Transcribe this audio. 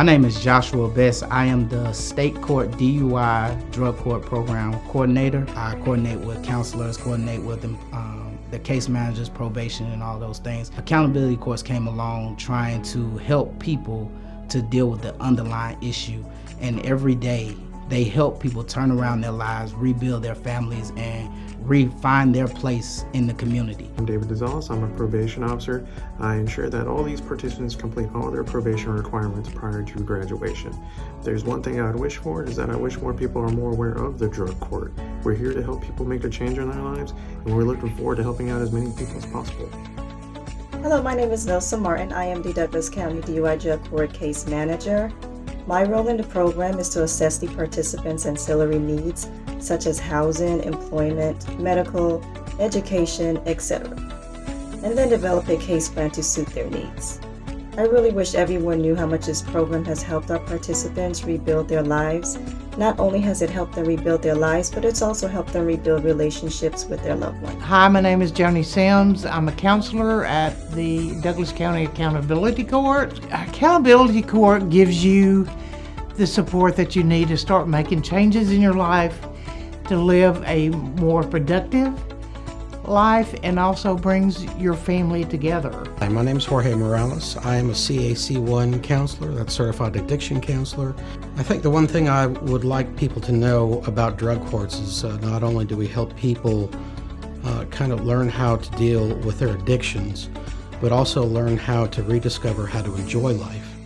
My name is Joshua Best. I am the State Court DUI Drug Court Program Coordinator. I coordinate with counselors, coordinate with um, the case managers, probation, and all those things. Accountability courts came along trying to help people to deal with the underlying issue. And every day they help people turn around their lives, rebuild their families, and re-find their place in the community. I'm David DeZalas. I'm a probation officer. I ensure that all these participants complete all their probation requirements prior to graduation. If there's one thing I would wish for is that I wish more people are more aware of the drug court. We're here to help people make a change in their lives, and we're looking forward to helping out as many people as possible. Hello, my name is Nelson Martin. I am the Douglas County DUI Drug Court Case Manager. My role in the program is to assess the participants' ancillary needs, such as housing, employment, medical, education, etc., and then develop a case plan to suit their needs. I really wish everyone knew how much this program has helped our participants rebuild their lives. Not only has it helped them rebuild their lives, but it's also helped them rebuild relationships with their loved ones. Hi, my name is Joni Sims. I'm a counselor at the Douglas County Accountability Court. Accountability Court gives you the support that you need to start making changes in your life to live a more productive life and also brings your family together. Hi, my name is Jorge Morales. I am a CAC1 counselor, that's Certified Addiction Counselor. I think the one thing I would like people to know about drug courts is uh, not only do we help people uh, kind of learn how to deal with their addictions, but also learn how to rediscover how to enjoy life.